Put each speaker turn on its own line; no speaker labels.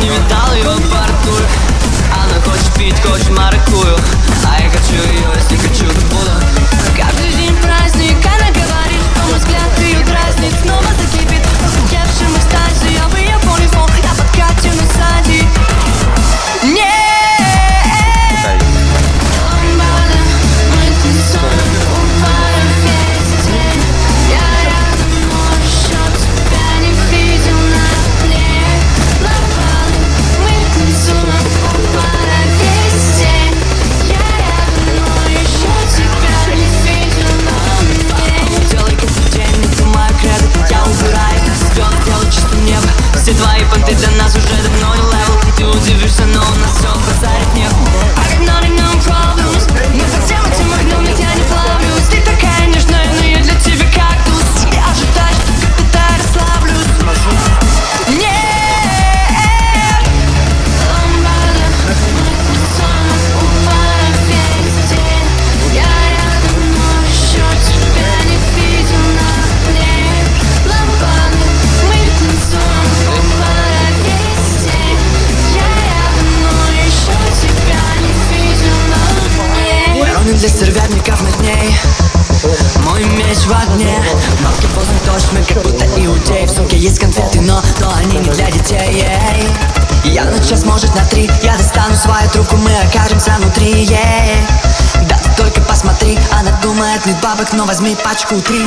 Не видал его в борту Она хочет пить, хочет маркую. для стервятников на дней Мой меч в огне Бабки поздно мы как будто иудей В сумке есть конфеты, но, но они не для детей ей. Я на час, может на три Я достану свою трубку, мы окажемся внутри ей. Да ты только посмотри Она думает, нет бабок, но возьми пачку три